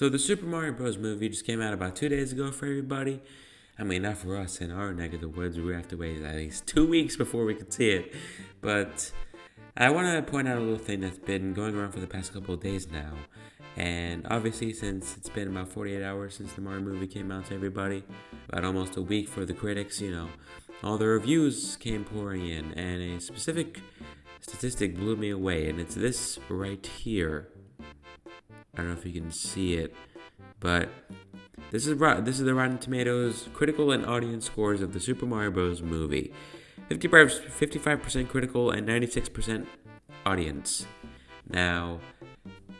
So the Super Mario Bros. movie just came out about two days ago for everybody. I mean, not for us in our neck of the woods. We have to wait at least two weeks before we can see it. But I want to point out a little thing that's been going around for the past couple of days now. And obviously, since it's been about 48 hours since the Mario movie came out to everybody, about almost a week for the critics, you know, all the reviews came pouring in, and a specific statistic blew me away, and it's this right here. I don't know if you can see it, but this is this is the Rotten Tomatoes critical and audience scores of the Super Mario Bros. movie. 55% critical and 96% audience. Now,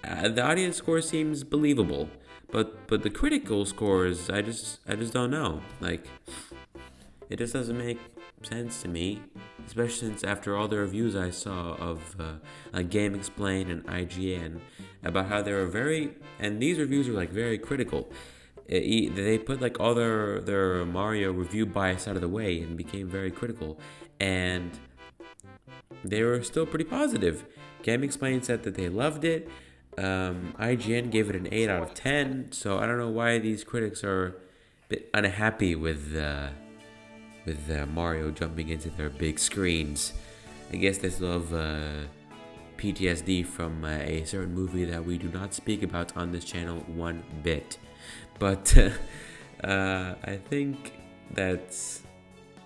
uh, the audience score seems believable, but but the critical scores, I just I just don't know. Like, it just doesn't make sense to me, especially since after all the reviews I saw of uh, like GameXplain and IGN about how they were very, and these reviews are like very critical. It, they put like all their their Mario review bias out of the way and became very critical, and they were still pretty positive. GameXplain said that they loved it. Um, IGN gave it an 8 out of 10, so I don't know why these critics are a bit unhappy with uh, with uh, Mario jumping into their big screens. I guess they still have uh, PTSD from uh, a certain movie that we do not speak about on this channel one bit. But uh, I think that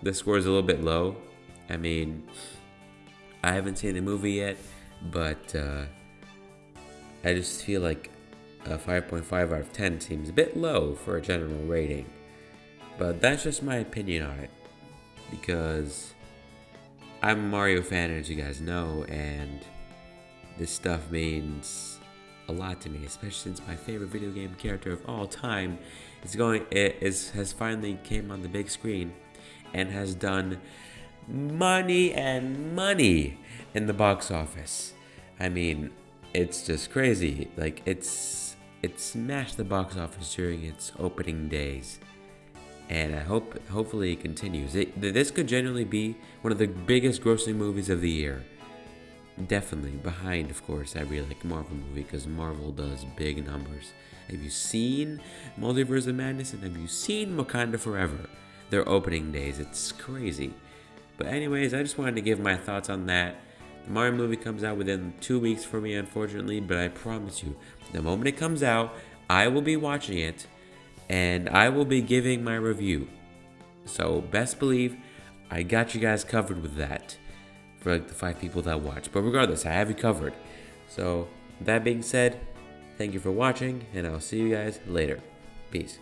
the score is a little bit low. I mean, I haven't seen the movie yet, but uh, I just feel like a 5.5 out of 10 seems a bit low for a general rating. But that's just my opinion on it. Because I'm a Mario fan, as you guys know, and this stuff means a lot to me, especially since my favorite video game character of all time is going is has finally came on the big screen and has done money and money in the box office. I mean, it's just crazy. Like it's it smashed the box office during its opening days, and I hope hopefully it continues. It, this could genuinely be one of the biggest grossing movies of the year. Definitely behind, of course, every like Marvel movie because Marvel does big numbers. Have you seen Multiverse of Madness and have you seen Wakanda Forever? Their opening days, it's crazy. But anyways, I just wanted to give my thoughts on that. The Mario movie comes out within two weeks for me, unfortunately, but I promise you, the moment it comes out, I will be watching it and I will be giving my review. So, best believe I got you guys covered with that for like the five people that watch. But regardless, I have you covered. So, that being said, thank you for watching, and I'll see you guys later. Peace.